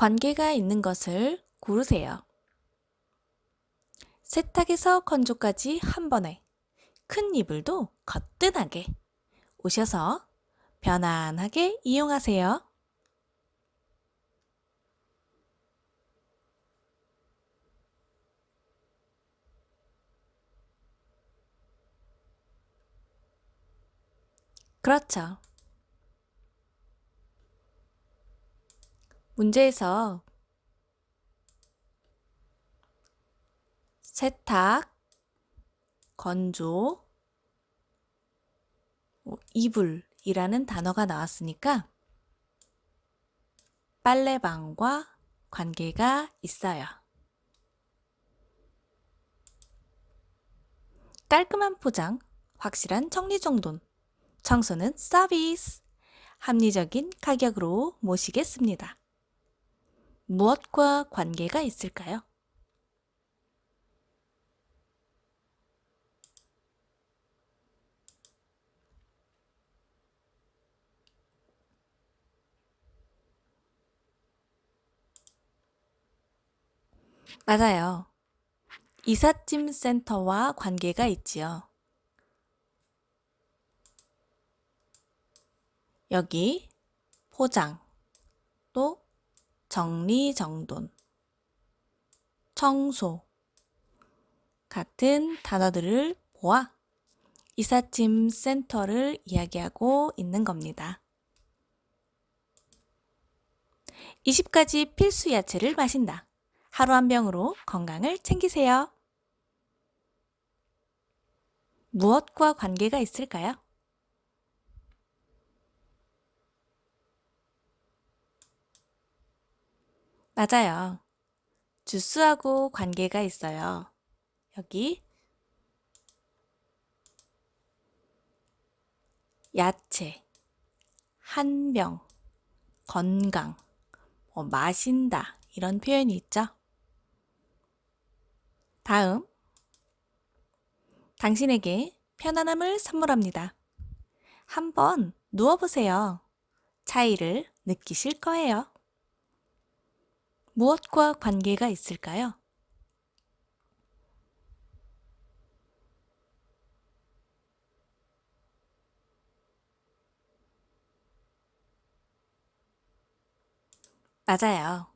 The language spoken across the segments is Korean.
관계가 있는 것을 고르세요. 세탁에서 건조까지 한 번에 큰 이불도 거뜬하게 오셔서 편안하게 이용하세요. 그렇죠. 문제에서 세탁, 건조, 뭐 이불이라는 단어가 나왔으니까 빨래방과 관계가 있어요. 깔끔한 포장, 확실한 정리정돈, 청소는 서비스, 합리적인 가격으로 모시겠습니다. 무엇과 관계가 있을까요? 맞아요. 이삿짐 센터와 관계가 있지요. 여기 포장, 또 정리정돈, 청소 같은 단어들을 모아 이삿짐 센터를 이야기하고 있는 겁니다. 20가지 필수 야채를 마신다. 하루 한 병으로 건강을 챙기세요. 무엇과 관계가 있을까요? 맞아요. 주스하고 관계가 있어요. 여기 야채, 한 병, 건강, 뭐 마신다 이런 표현이 있죠. 다음 당신에게 편안함을 선물합니다. 한번 누워보세요. 차이를 느끼실 거예요. 무엇과 관계가 있을까요? 맞아요.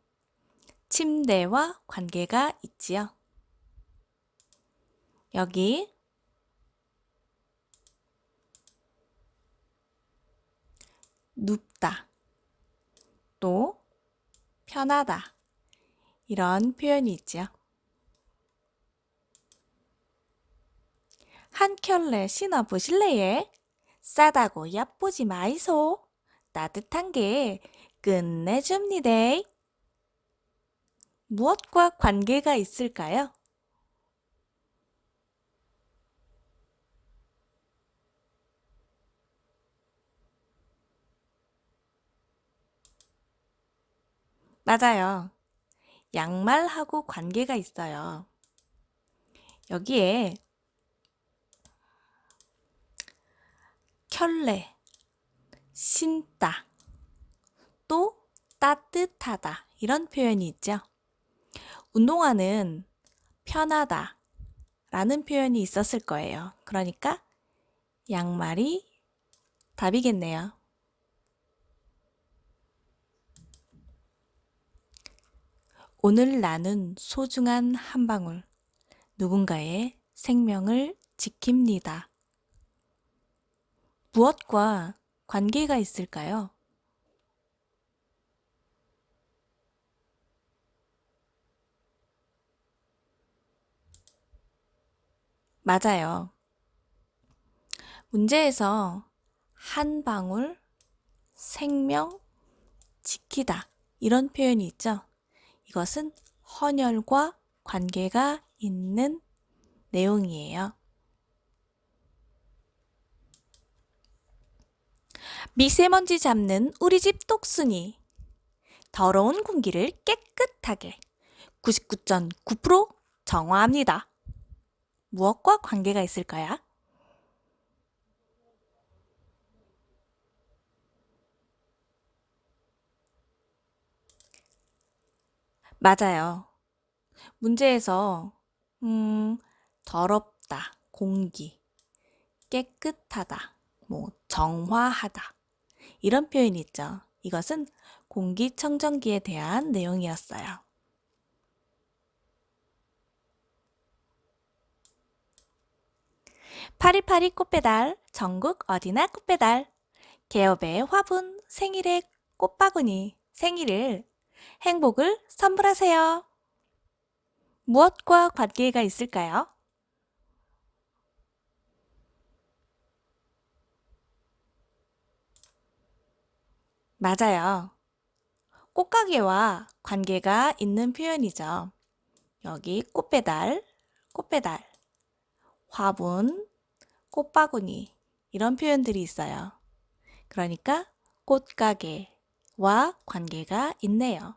침대와 관계가 있지요. 여기 눕다, 또 편하다 이런 표현이 있죠. 한 켤레 신어보실래예? 싸다고 얕보지 마이소. 따뜻한 게 끝내줍니다. 무엇과 관계가 있을까요? 맞아요. 양말하고 관계가 있어요. 여기에 켤레, 신다, 또 따뜻하다 이런 표현이 있죠. 운동화는 편하다 라는 표현이 있었을 거예요. 그러니까 양말이 답이겠네요. 오늘 나눈 소중한 한 방울, 누군가의 생명을 지킵니다. 무엇과 관계가 있을까요? 맞아요. 문제에서 한 방울, 생명, 지키다 이런 표현이 있죠. 이것은 헌혈과 관계가 있는 내용이에요. 미세먼지 잡는 우리 집 똑순이 더러운 공기를 깨끗하게 99.9% 정화합니다. 무엇과 관계가 있을까요? 맞아요. 문제에서 음, 더럽다, 공기, 깨끗하다, 뭐 정화하다 이런 표현이 있죠. 이것은 공기청정기에 대한 내용이었어요. 파리파리 꽃배달, 전국 어디나 꽃배달. 개업의 화분, 생일의 꽃바구니, 생일을, 행복을 선물하세요. 무엇과 관계가 있을까요? 맞아요. 꽃가게와 관계가 있는 표현이죠. 여기 꽃배달, 꽃배달, 화분, 꽃바구니 이런 표현들이 있어요. 그러니까 꽃가게 와 관계가 있네요.